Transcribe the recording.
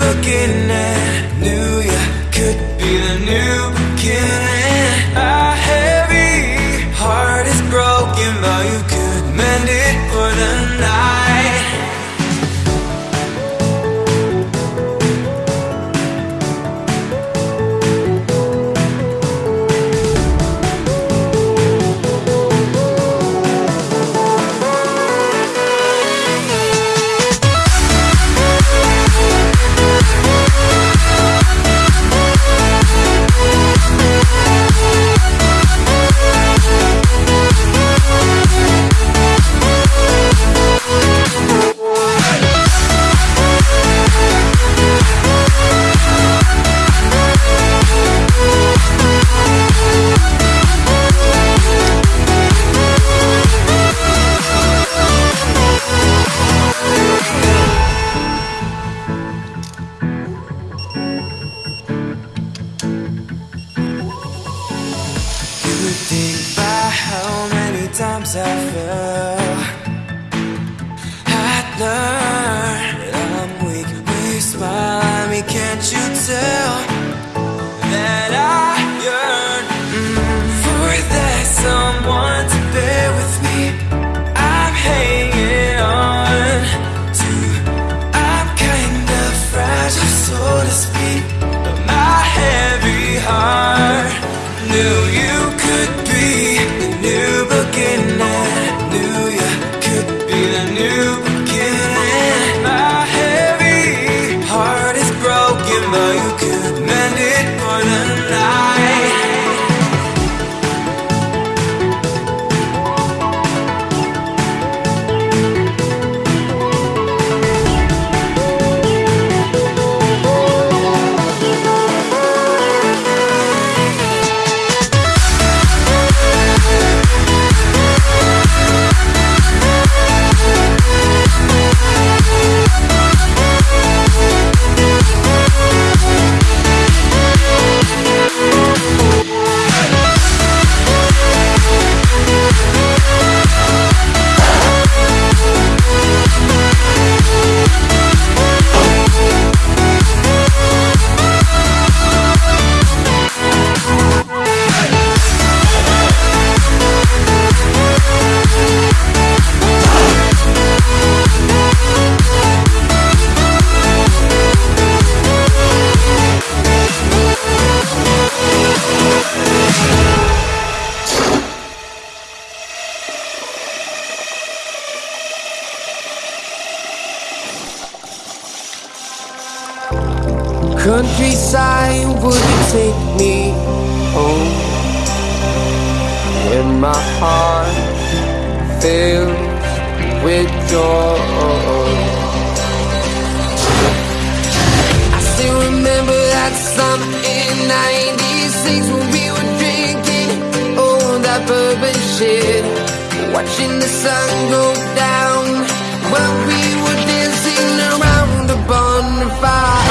looking would you take me home? when my heart fills with joy. I still remember that summer in 96 When we were drinking oh, all that bourbon shit. Watching the sun go down While we were dancing around the bonfire.